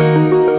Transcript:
Música